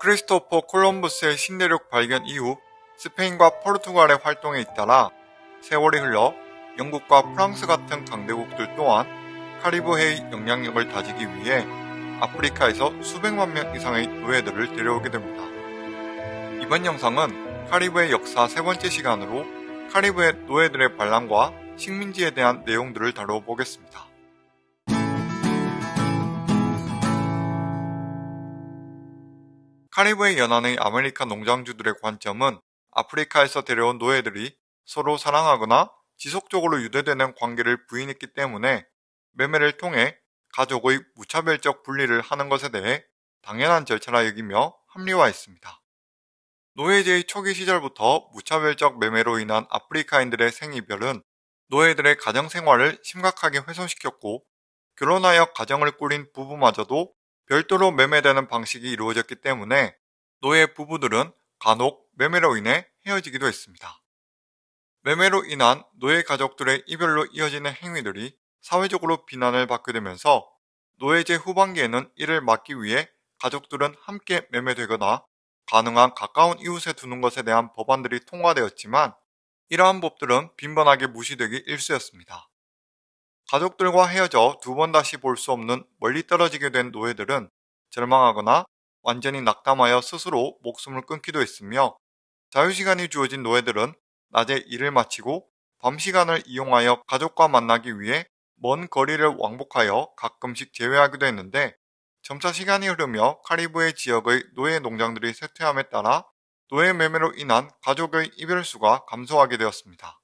크리스토퍼 콜럼버스의 신대륙 발견 이후 스페인과 포르투갈의 활동에 잇따라 세월이 흘러 영국과 프랑스 같은 강대국들 또한 카리브해의 영향력을 다지기 위해 아프리카에서 수백만 명 이상의 노예들을 데려오게 됩니다. 이번 영상은 카리브해 역사 세 번째 시간으로 카리브해 노예들의 반란과 식민지에 대한 내용들을 다뤄보겠습니다. 카리브해 연안의 아메리카 농장주들의 관점은 아프리카에서 데려온 노예들이 서로 사랑하거나 지속적으로 유대되는 관계를 부인했기 때문에 매매를 통해 가족의 무차별적 분리를 하는 것에 대해 당연한 절차라 여기며 합리화했습니다. 노예제의 초기 시절부터 무차별적 매매로 인한 아프리카인들의 생이별은 노예들의 가정 생활을 심각하게 훼손시켰고 결혼하여 가정을 꾸린 부부마저도 별도로 매매되는 방식이 이루어졌기 때문에 노예 부부들은 간혹 매매로 인해 헤어지기도 했습니다. 매매로 인한 노예 가족들의 이별로 이어지는 행위들이 사회적으로 비난을 받게 되면서 노예제 후반기에는 이를 막기 위해 가족들은 함께 매매되거나 가능한 가까운 이웃에 두는 것에 대한 법안들이 통과되었지만 이러한 법들은 빈번하게 무시되기 일쑤였습니다. 가족들과 헤어져 두 번 다시 볼 수 없는 멀리 떨어지게 된 노예들은 절망하거나 완전히 낙담하여 스스로 목숨을 끊기도 했으며 자유시간이 주어진 노예들은 낮에 일을 마치고 밤 시간을 이용하여 가족과 만나기 위해 먼 거리를 왕복하여 가끔씩 제외하기도 했는데 점차 시간이 흐르며 카리브해 지역의 노예 농장들이 쇠퇴함에 따라 노예 매매로 인한 가족의 이별수가 감소하게 되었습니다.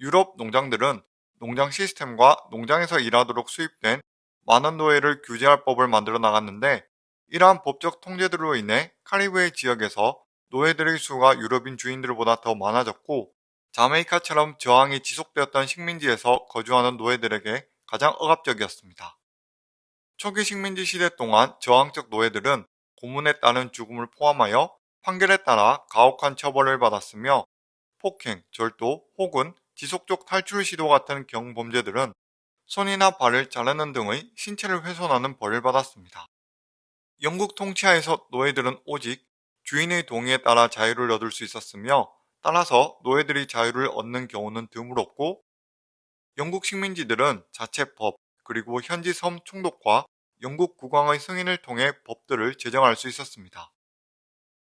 유럽 농장들은 농장 시스템과 농장에서 일하도록 수입된 많은 노예를 규제할 법을 만들어 나갔는데 이러한 법적 통제들로 인해 카리브해 지역에서 노예들의 수가 유럽인 주인들보다 더 많아졌고 자메이카처럼 저항이 지속되었던 식민지에서 거주하는 노예들에게 가장 억압적이었습니다. 초기 식민지 시대 동안 저항적 노예들은 고문에 따른 죽음을 포함하여 판결에 따라 가혹한 처벌을 받았으며 폭행, 절도 혹은 지속적 탈출 시도 같은 경범죄들은 손이나 발을 자르는 등의 신체를 훼손하는 벌을 받았습니다. 영국 통치하에서 노예들은 오직 주인의 동의에 따라 자유를 얻을 수 있었으며 따라서 노예들이 자유를 얻는 경우는 드물었고 영국 식민지들은 자체 법 그리고 현지 섬 총독과 영국 국왕의 승인을 통해 법들을 제정할 수 있었습니다.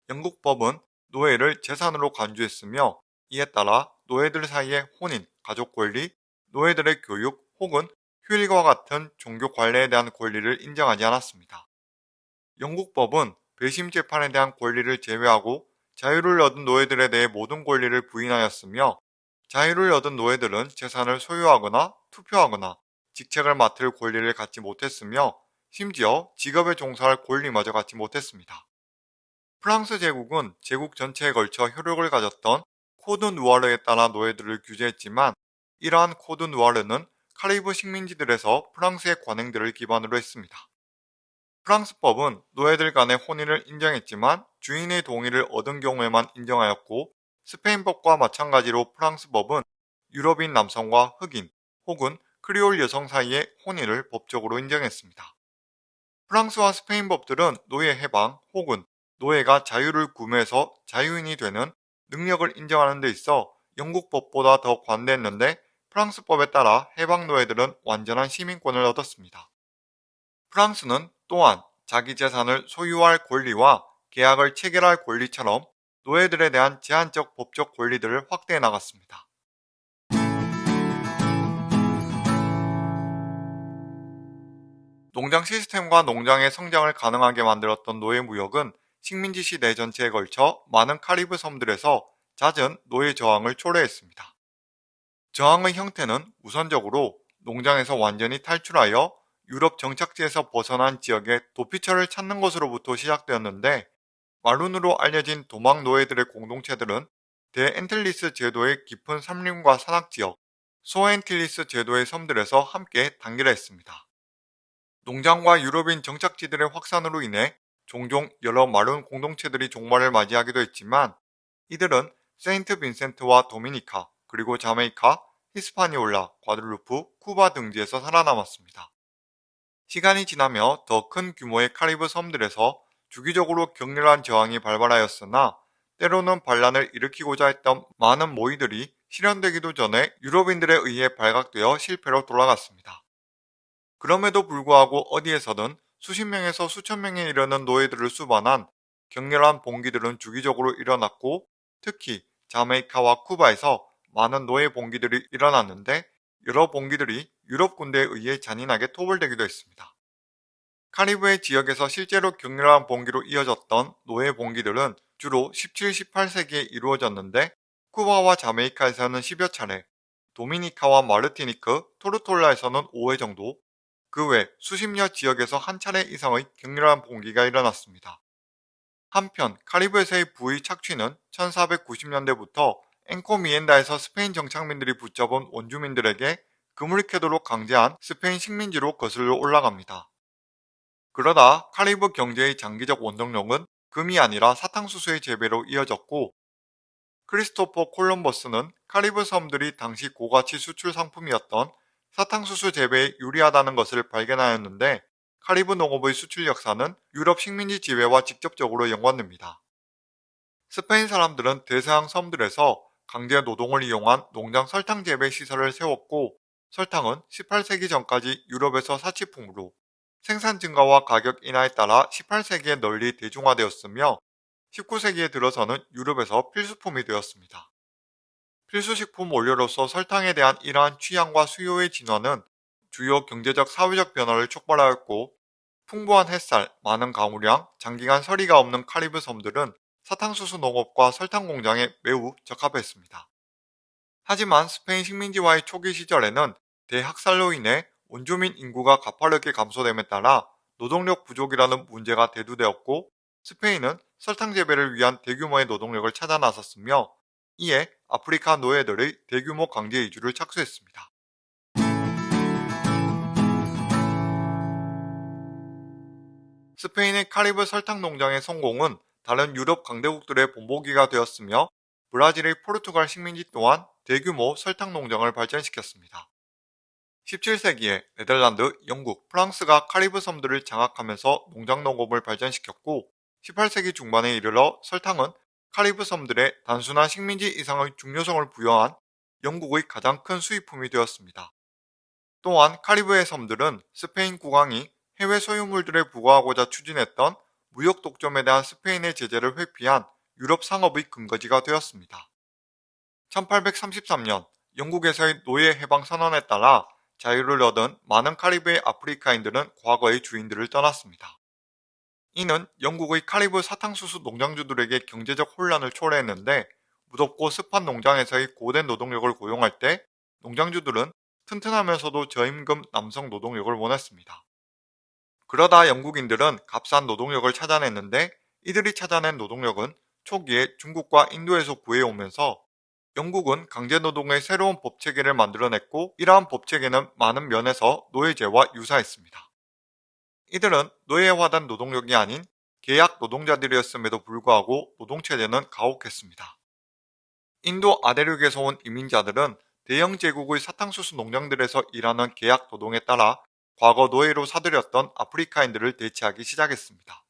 영국 법은 노예를 재산으로 간주했으며 이에 따라 노예들 사이의 혼인, 가족 권리, 노예들의 교육 혹은 휴일과 같은 종교 관례에 대한 권리를 인정하지 않았습니다. 영국 법은 배심 재판에 대한 권리를 제외하고 자유를 얻은 노예들에 대해 모든 권리를 부인하였으며 자유를 얻은 노예들은 재산을 소유하거나 투표하거나 직책을 맡을 권리를 갖지 못했으며 심지어 직업에 종사할 권리마저 갖지 못했습니다. 프랑스 제국은 제국 전체에 걸쳐 효력을 가졌던 Code Noir에 따라 노예들을 규제했지만 이러한 Code Noir는 카리브 식민지들에서 프랑스의 관행들을 기반으로 했습니다. 프랑스법은 노예들 간의 혼인을 인정했지만 주인의 동의를 얻은 경우에만 인정하였고 스페인법과 마찬가지로 프랑스법은 유럽인 남성과 흑인 혹은 크리올 여성 사이의 혼인을 법적으로 인정했습니다. 프랑스와 스페인 법들은 노예 해방 혹은 노예가 자유를 구매해서 자유인이 되는 능력을 인정하는 데 있어 영국 법보다 더 관대했는데 프랑스법에 따라 해방 노예들은 완전한 시민권을 얻었습니다. 프랑스는 또한 자기 재산을 소유할 권리와 계약을 체결할 권리처럼 노예들에 대한 제한적 법적 권리들을 확대해 나갔습니다. 농장 시스템과 농장의 성장을 가능하게 만들었던 노예 무역은 식민지 시대 전체에 걸쳐 많은 카리브 섬들에서 잦은 노예 저항을 초래했습니다. 저항의 형태는 우선적으로 농장에서 완전히 탈출하여 유럽 정착지에서 벗어난 지역의 도피처를 찾는 것으로부터 시작되었는데 Maroon으로 알려진 도망 노예들의 공동체들은 대앤틸리스 제도의 깊은 삼림과 산악지역, 소앤틸리스 제도의 섬들에서 함께 단결했습니다. 농장과 유럽인 정착지들의 확산으로 인해 종종 여러 Maroon 공동체들이 종말을 맞이하기도 했지만 이들은 세인트 빈센트와 도미니카, 그리고 자메이카, 히스파니올라, 과들루프, 쿠바 등지에서 살아남았습니다. 시간이 지나며 더 큰 규모의 카리브 섬들에서 주기적으로 격렬한 저항이 발발하였으나 때로는 반란을 일으키고자 했던 많은 모의들이 실현되기도 전에 유럽인들에 의해 발각되어 실패로 돌아갔습니다. 그럼에도 불구하고 어디에서든 수십 명에서 수천 명에 이르는 노예들을 수반한 격렬한 봉기들은 주기적으로 일어났고 특히 자메이카와 쿠바에서 많은 노예 봉기들이 일어났는데 여러 봉기들이 유럽 군대에 의해 잔인하게 토벌되기도 했습니다. 카리브해 지역에서 실제로 격렬한 봉기로 이어졌던 노예 봉기들은 주로 17, 18세기에 이루어졌는데 쿠바와 자메이카에서는 10여 차례, 도미니카와 마르티니크, 토르톨라에서는 5회 정도, 그 외 수십여 지역에서 한 차례 이상의 격렬한 봉기가 일어났습니다. 한편 카리브해에서의 부의 착취는 1490년대부터 엔코미엔다에서 스페인 정착민들이 붙잡은 원주민들에게 금을 캐도록 강제한 스페인 식민지로 거슬러 올라갑니다. 그러다 카리브 경제의 장기적 원동력은 금이 아니라 사탕수수의 재배로 이어졌고 크리스토퍼 콜럼버스는 카리브 섬들이 당시 고가치 수출 상품이었던 사탕수수 재배에 유리하다는 것을 발견하였는데 카리브 농업의 수출 역사는 유럽 식민지 지배와 직접적으로 연관됩니다. 스페인 사람들은 대서양 섬들에서 강제 노동을 이용한 농장 설탕 재배 시설을 세웠고 설탕은 18세기 전까지 유럽에서 사치품으로 생산 증가와 가격 인하에 따라 18세기에 널리 대중화되었으며 19세기에 들어서는 유럽에서 필수품이 되었습니다. 필수식품 원료로서 설탕에 대한 이러한 취향과 수요의 진화는 주요 경제적 사회적 변화를 촉발하였고 풍부한 햇살, 많은 강우량, 장기간 서리가 없는 카리브 섬들은 사탕수수 농업과 설탕 공장에 매우 적합했습니다. 하지만 스페인 식민지와의 초기 시절에는 대학살로 인해 원주민 인구가 가파르게 감소됨에 따라 노동력 부족이라는 문제가 대두되었고 스페인은 설탕 재배를 위한 대규모의 노동력을 찾아 나섰으며 이에 아프리카 노예들의 대규모 강제 이주를 착수했습니다. 스페인의 카리브 설탕 농장의 성공은 다른 유럽 강대국들의 본보기가 되었으며 브라질의 포르투갈 식민지 또한 대규모 설탕 농장을 발전시켰습니다. 17세기에 네덜란드, 영국, 프랑스가 카리브 섬들을 장악하면서 농장 농업을 발전시켰고 18세기 중반에 이르러 설탕은 카리브 섬들의 단순한 식민지 이상의 중요성을 부여한 영국의 가장 큰 수입품이 되었습니다. 또한 카리브해 섬들은 스페인 국왕이 해외 소유물들에 부과하고자 추진했던 무역 독점에 대한 스페인의 제재를 회피한 유럽 상업의 근거지가 되었습니다. 1833년 영국에서의 노예 해방 선언에 따라 자유를 얻은 많은 카리브해 아프리카인들은 과거의 주인들을 떠났습니다. 이는 영국의 카리브 사탕수수 농장주들에게 경제적 혼란을 초래했는데 무덥고 습한 농장에서의 고된 노동력을 고용할 때 농장주들은 튼튼하면서도 저임금 남성 노동력을 원했습니다. 그러다 영국인들은 값싼 노동력을 찾아냈는데 이들이 찾아낸 노동력은 초기에 중국과 인도에서 구해오면서 영국은 강제노동의 새로운 법체계를 만들어냈고 이러한 법체계는 많은 면에서 노예제와 유사했습니다. 이들은 노예화된 노동력이 아닌 계약 노동자들이었음에도 불구하고 노동체제는 가혹했습니다. 인도 아대륙에서 온 이민자들은 대형 제국의 사탕수수 농장들에서 일하는 계약 노동에 따라 과거 노예로 사들였던 아프리카인들을 대체하기 시작했습니다.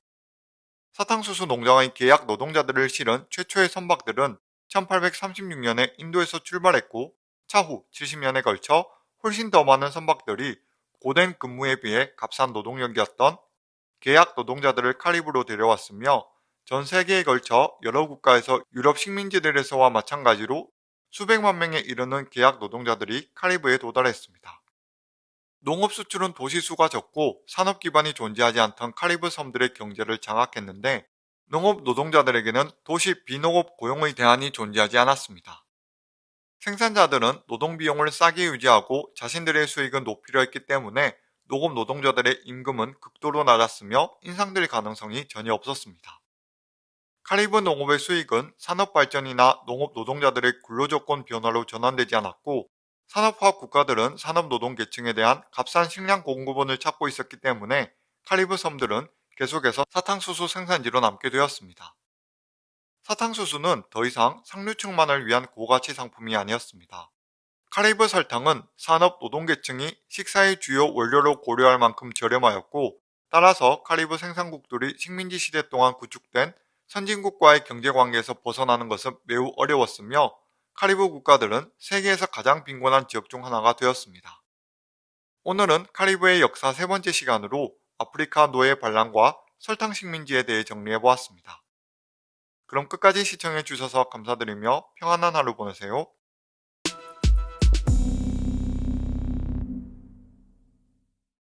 사탕수수 농장의 계약 노동자들을 실은 최초의 선박들은 1836년에 인도에서 출발했고 차후 70년에 걸쳐 훨씬 더 많은 선박들이 고된 근무에 비해 값싼 노동력이었던 계약 노동자들을 카리브로 데려왔으며 전 세계에 걸쳐 여러 국가에서 유럽 식민지들에서와 마찬가지로 수백만 명에 이르는 계약 노동자들이 카리브에 도달했습니다. 농업 수출은 도시 수가 적고 산업 기반이 존재하지 않던 카리브 섬들의 경제를 장악했는데 농업 노동자들에게는 도시 비농업 고용의 대안이 존재하지 않았습니다. 생산자들은 노동 비용을 싸게 유지하고 자신들의 수익은 높이려 했기 때문에 농업 노동자들의 임금은 극도로 낮았으며 인상될 가능성이 전혀 없었습니다. 카리브 농업의 수익은 산업 발전이나 농업 노동자들의 근로조건 변화로 전환되지 않았고 산업화 국가들은 산업 노동 계층에 대한 값싼 식량 공급원을 찾고 있었기 때문에 카리브 섬들은 계속해서 사탕수수 생산지로 남게 되었습니다. 사탕수수는 더 이상 상류층만을 위한 고가치 상품이 아니었습니다. 카리브 설탕은 산업 노동계층이 식사의 주요 원료로 고려할 만큼 저렴하였고 따라서 카리브 생산국들이 식민지 시대 동안 구축된 선진국과의 경제관계에서 벗어나는 것은 매우 어려웠으며 카리브 국가들은 세계에서 가장 빈곤한 지역 중 하나가 되었습니다. 오늘은 카리브의 역사 세 번째 시간으로 아프리카 노예 반란과 설탕 식민지에 대해 정리해 보았습니다. 그럼 끝까지 시청해 주셔서 감사드리며 평안한 하루 보내세요.